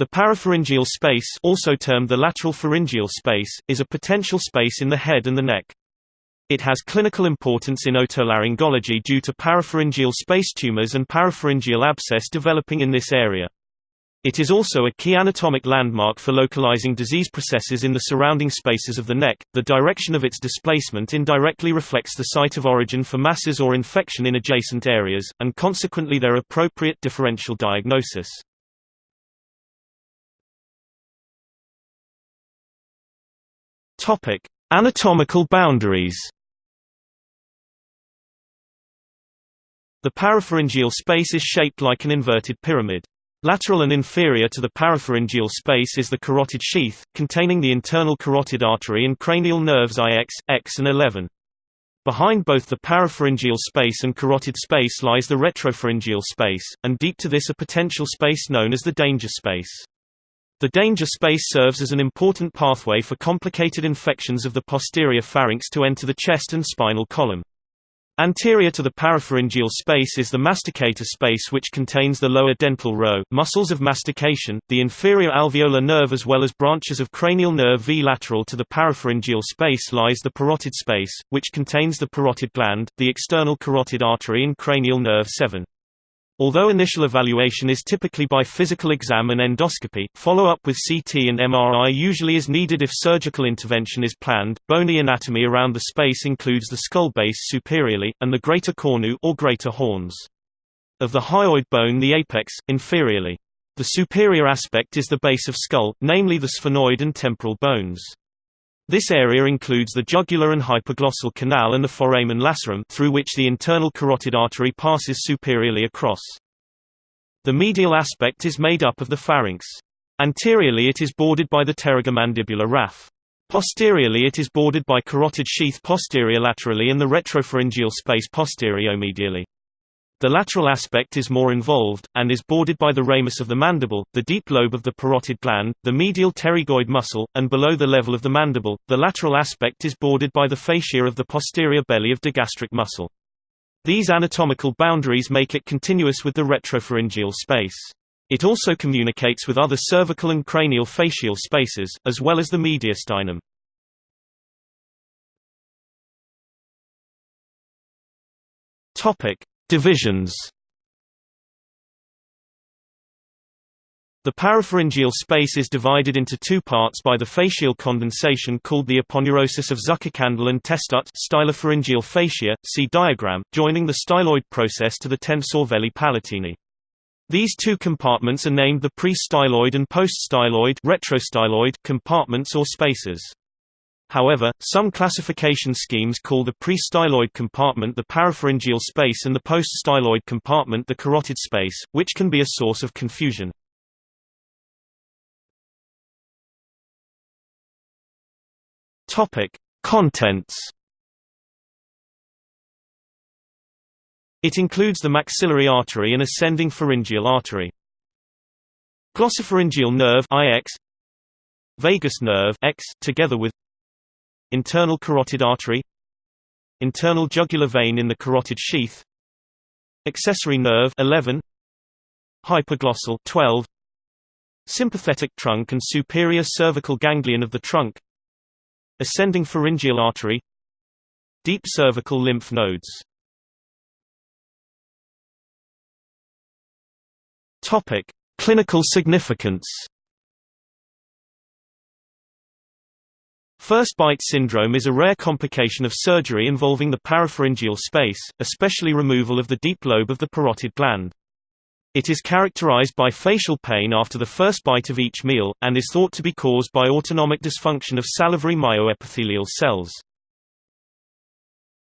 The parapharyngeal space also termed the lateral pharyngeal space, is a potential space in the head and the neck. It has clinical importance in otolaryngology due to parapharyngeal space tumors and parapharyngeal abscess developing in this area. It is also a key anatomic landmark for localizing disease processes in the surrounding spaces of the neck. The direction of its displacement indirectly reflects the site of origin for masses or infection in adjacent areas, and consequently their appropriate differential diagnosis. Topic: Anatomical boundaries. The parapharyngeal space is shaped like an inverted pyramid. Lateral and inferior to the parapharyngeal space is the carotid sheath, containing the internal carotid artery and cranial nerves IX, X and 11. Behind both the parapharyngeal space and carotid space lies the retropharyngeal space, and deep to this a potential space known as the danger space. The danger space serves as an important pathway for complicated infections of the posterior pharynx to enter the chest and spinal column. Anterior to the parapharyngeal space is the masticator space which contains the lower dental row, muscles of mastication, the inferior alveolar nerve as well as branches of cranial nerve V. Lateral to the parapharyngeal space lies the parotid space, which contains the parotid gland, the external carotid artery and cranial nerve 7. Although initial evaluation is typically by physical exam and endoscopy, follow-up with CT and MRI usually is needed if surgical intervention is planned. Bony anatomy around the space includes the skull base superiorly, and the greater cornu or greater horns. Of the hyoid bone the apex, inferiorly. The superior aspect is the base of skull, namely the sphenoid and temporal bones. This area includes the jugular and hypoglossal canal and the foramen lacerum through which the internal carotid artery passes superiorly across. The medial aspect is made up of the pharynx. Anteriorly it is bordered by the pterygomandibular raphe. Posteriorly it is bordered by carotid sheath posterior laterally and the retropharyngeal space posterior-medially. The lateral aspect is more involved, and is bordered by the ramus of the mandible, the deep lobe of the parotid gland, the medial pterygoid muscle, and below the level of the mandible, the lateral aspect is bordered by the fascia of the posterior belly of digastric muscle. These anatomical boundaries make it continuous with the retropharyngeal space. It also communicates with other cervical and cranial facial spaces, as well as the mediastinum. Topic: Divisions The parapharyngeal space is divided into two parts by the fascial condensation called the aponeurosis of Zuckerkandl and Testut stylopharyngeal fascia, see diagram, joining the styloid process to the tensor veli palatini. These two compartments are named the pre-styloid and post-styloid retrostyloid compartments or spaces. However, some classification schemes call the pre-styloid compartment the parapharyngeal space and the post-styloid compartment the carotid space, which can be a source of confusion. Topic: Contents. It includes the maxillary artery and ascending pharyngeal artery. Glossopharyngeal nerve IX Vagus nerve X together with Internal carotid artery Internal jugular vein in the carotid sheath Accessory nerve 11 Hypoglossal 12 Sympathetic trunk and superior cervical ganglion of the trunk Ascending pharyngeal artery Deep cervical lymph nodes. Topic: Clinical significance First bite syndrome is a rare complication of surgery involving the parapharyngeal space, especially removal of the deep lobe of the parotid gland. It is characterized by facial pain after the first bite of each meal, and is thought to be caused by autonomic dysfunction of salivary myoepithelial cells.